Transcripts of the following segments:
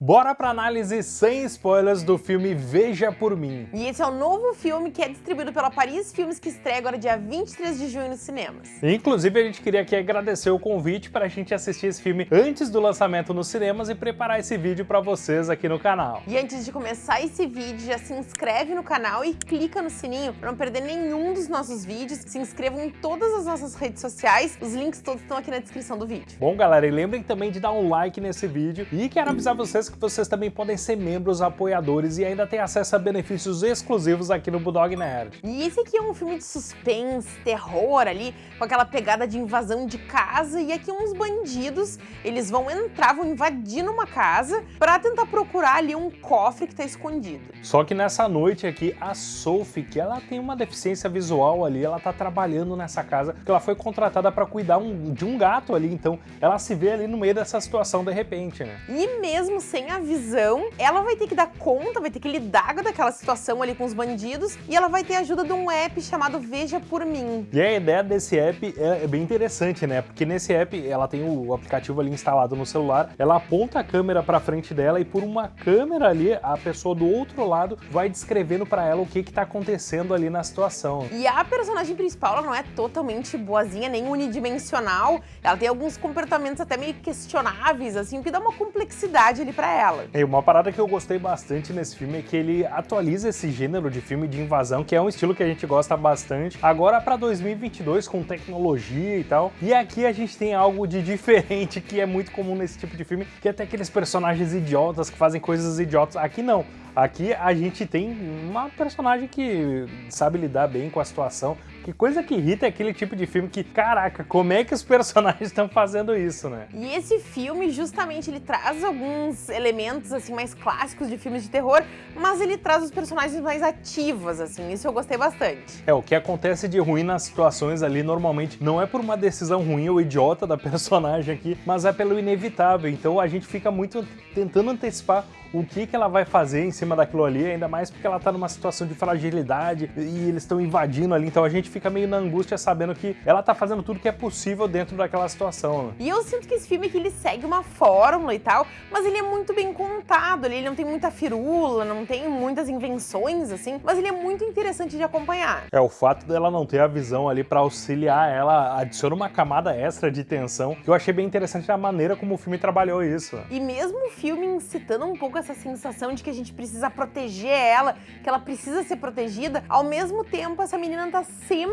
Bora pra análise sem spoilers do filme Veja Por Mim. E esse é o novo filme que é distribuído pela Paris Filmes que estreia agora dia 23 de junho nos cinemas. Inclusive a gente queria aqui agradecer o convite para a gente assistir esse filme antes do lançamento nos cinemas e preparar esse vídeo para vocês aqui no canal. E antes de começar esse vídeo, já se inscreve no canal e clica no sininho para não perder nenhum dos nossos vídeos. Se inscrevam em todas as nossas redes sociais, os links todos estão aqui na descrição do vídeo. Bom galera, e lembrem também de dar um like nesse vídeo e quero avisar vocês que vocês também podem ser membros apoiadores e ainda ter acesso a benefícios exclusivos aqui no Bulldog Nerd. E esse aqui é um filme de suspense, terror ali, com aquela pegada de invasão de casa e aqui uns bandidos, eles vão entrar, vão invadir numa casa para tentar procurar ali um cofre que tá escondido. Só que nessa noite aqui, a Sophie, que ela tem uma deficiência visual ali, ela tá trabalhando nessa casa, porque ela foi contratada para cuidar um, de um gato ali, então ela se vê ali no meio dessa situação de repente, né? E mesmo sem a visão, ela vai ter que dar conta, vai ter que lidar com aquela situação ali com os bandidos e ela vai ter a ajuda de um app chamado Veja Por Mim. E a ideia desse app é, é bem interessante, né? Porque nesse app ela tem o aplicativo ali instalado no celular, ela aponta a câmera para frente dela e por uma câmera ali, a pessoa do outro lado vai descrevendo para ela o que que tá acontecendo ali na situação. E a personagem principal, ela não é totalmente boazinha, nem unidimensional, ela tem alguns comportamentos até meio questionáveis, assim, o que dá uma complexidade ali para ela. E uma parada que eu gostei bastante nesse filme é que ele atualiza esse gênero de filme de invasão, que é um estilo que a gente gosta bastante, agora para 2022 com tecnologia e tal. E aqui a gente tem algo de diferente que é muito comum nesse tipo de filme, que é até aqueles personagens idiotas que fazem coisas idiotas. Aqui não. Aqui a gente tem uma personagem que sabe lidar bem com a situação. Que coisa que irrita é aquele tipo de filme que, caraca, como é que os personagens estão fazendo isso, né? E esse filme, justamente, ele traz alguns elementos, assim, mais clássicos de filmes de terror, mas ele traz os personagens mais ativos, assim, isso eu gostei bastante. É, o que acontece de ruim nas situações ali, normalmente, não é por uma decisão ruim ou idiota da personagem aqui, mas é pelo inevitável. Então a gente fica muito tentando antecipar o que, que ela vai fazer em cima daquilo ali, ainda mais porque ela tá numa situação de fragilidade e eles estão invadindo ali, então a gente fica meio na angústia sabendo que ela tá fazendo tudo que é possível dentro daquela situação. Né? E eu sinto que esse filme aqui, ele segue uma fórmula e tal, mas ele é muito bem contado, ele não tem muita firula, não tem muitas invenções, assim, mas ele é muito interessante de acompanhar. É, o fato dela não ter a visão ali para auxiliar ela adiciona uma camada extra de tensão, que eu achei bem interessante a maneira como o filme trabalhou isso. E mesmo o filme incitando um pouco essa sensação de que a gente precisa proteger ela, que ela precisa ser protegida, ao mesmo tempo essa menina tá sempre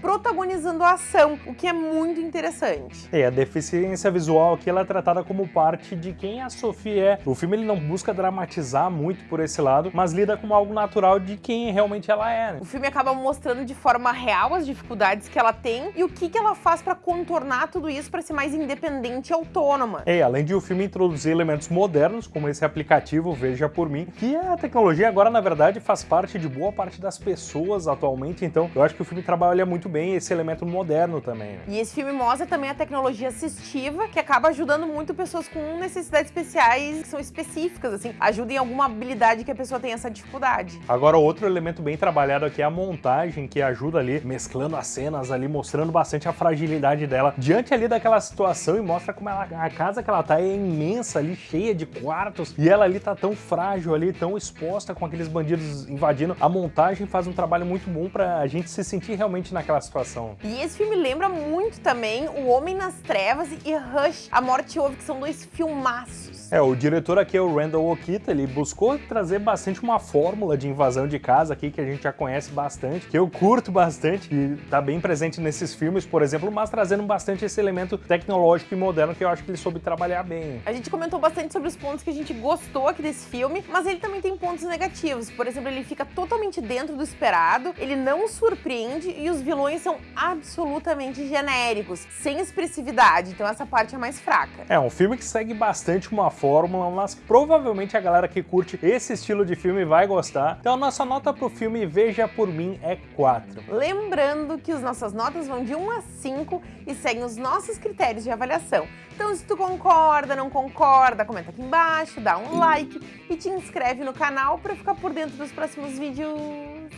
protagonizando a ação, o que é muito interessante. É, a deficiência visual aqui ela é tratada como parte de quem a Sophie é. O filme ele não busca dramatizar muito por esse lado, mas lida com algo natural de quem realmente ela é. Né? O filme acaba mostrando de forma real as dificuldades que ela tem e o que, que ela faz para contornar tudo isso para ser mais independente e autônoma. É, além de o filme introduzir elementos modernos, como esse aplicativo aplicativo Veja Por Mim, que a tecnologia agora, na verdade, faz parte de boa parte das pessoas atualmente, então eu acho que o filme trabalha muito bem esse elemento moderno também. E esse filme mostra também a tecnologia assistiva, que acaba ajudando muito pessoas com necessidades especiais que são específicas, assim, ajuda em alguma habilidade que a pessoa tem essa dificuldade. Agora, outro elemento bem trabalhado aqui é a montagem, que ajuda ali, mesclando as cenas ali, mostrando bastante a fragilidade dela diante ali daquela situação e mostra como ela, a casa que ela tá é imensa ali, cheia de quartos, e ela ali tá tão frágil ali, tão exposta com aqueles bandidos invadindo. A montagem faz um trabalho muito bom pra a gente se sentir realmente naquela situação. E esse filme lembra muito também O Homem nas Trevas e Rush, A Morte Ouve, que são dois filmaços. É, o diretor aqui é o Randall Okita, ele buscou trazer bastante uma fórmula de invasão de casa aqui que a gente já conhece bastante, que eu curto bastante e tá bem presente nesses filmes, por exemplo, mas trazendo bastante esse elemento tecnológico e moderno que eu acho que ele soube trabalhar bem. A gente comentou bastante sobre os pontos que a gente gostou aqui desse filme, mas ele também tem pontos negativos. Por exemplo, ele fica totalmente dentro do esperado, ele não surpreende e os vilões são absolutamente genéricos, sem expressividade, então essa parte é mais fraca. É, um filme que segue bastante uma fórmula, mas provavelmente a galera que curte esse estilo de filme vai gostar. Então a nossa nota pro filme Veja Por Mim é 4. Lembrando que as nossas notas vão de 1 a 5 e seguem os nossos critérios de avaliação. Então se tu concorda, não concorda, comenta aqui embaixo, dá um like e te inscreve no canal para ficar por dentro dos próximos vídeos.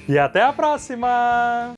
E até a próxima!